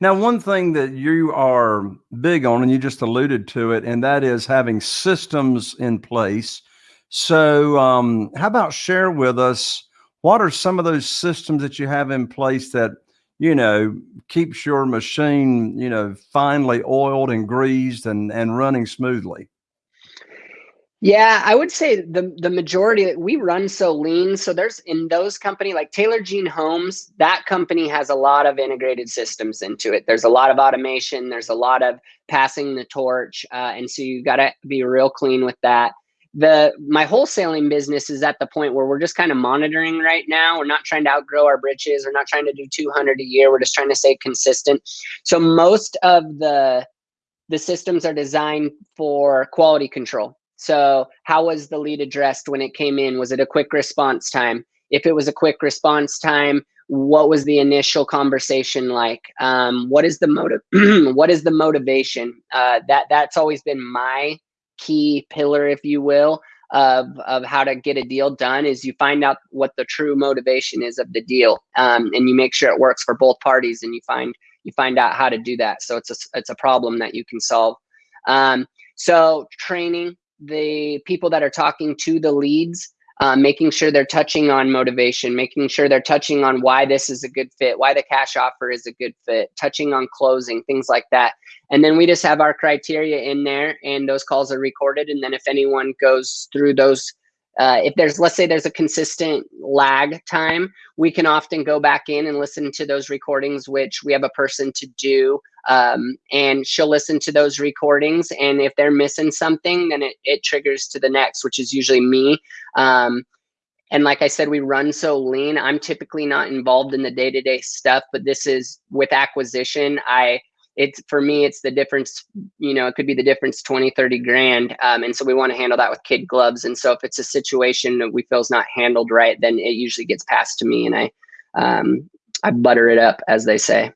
Now, one thing that you are big on, and you just alluded to it, and that is having systems in place. So, um, how about share with us what are some of those systems that you have in place that you know keeps your machine you know finely oiled and greased and and running smoothly? Yeah, I would say the the majority that we run so lean. So there's in those company like Taylor Jean Homes, that company has a lot of integrated systems into it. There's a lot of automation. There's a lot of passing the torch, uh, and so you got to be real clean with that. The my wholesaling business is at the point where we're just kind of monitoring right now. We're not trying to outgrow our britches. We're not trying to do 200 a year. We're just trying to stay consistent. So most of the the systems are designed for quality control so how was the lead addressed when it came in? Was it a quick response time? If it was a quick response time, what was the initial conversation like? Um, what is the motive? what is the motivation? Uh, that that's always been my key pillar, if you will, of of how to get a deal done. Is you find out what the true motivation is of the deal, um, and you make sure it works for both parties, and you find you find out how to do that. So it's a it's a problem that you can solve. Um, so training the people that are talking to the leads, uh, making sure they're touching on motivation, making sure they're touching on why this is a good fit, why the cash offer is a good fit, touching on closing, things like that. And then we just have our criteria in there, and those calls are recorded. And then if anyone goes through those uh, if there's let's say there's a consistent lag time we can often go back in and listen to those recordings which we have a person to do um, and she'll listen to those recordings and if they're missing something then it, it triggers to the next which is usually me. Um, and like i said we run so lean. I'm typically not involved in the day-to-day stuff but this is with acquisition i it's for me, it's the difference, you know, it could be the difference 20, 30 grand. Um, and so we want to handle that with kid gloves. And so if it's a situation that we feel is not handled right, then it usually gets passed to me and I, um, I butter it up as they say.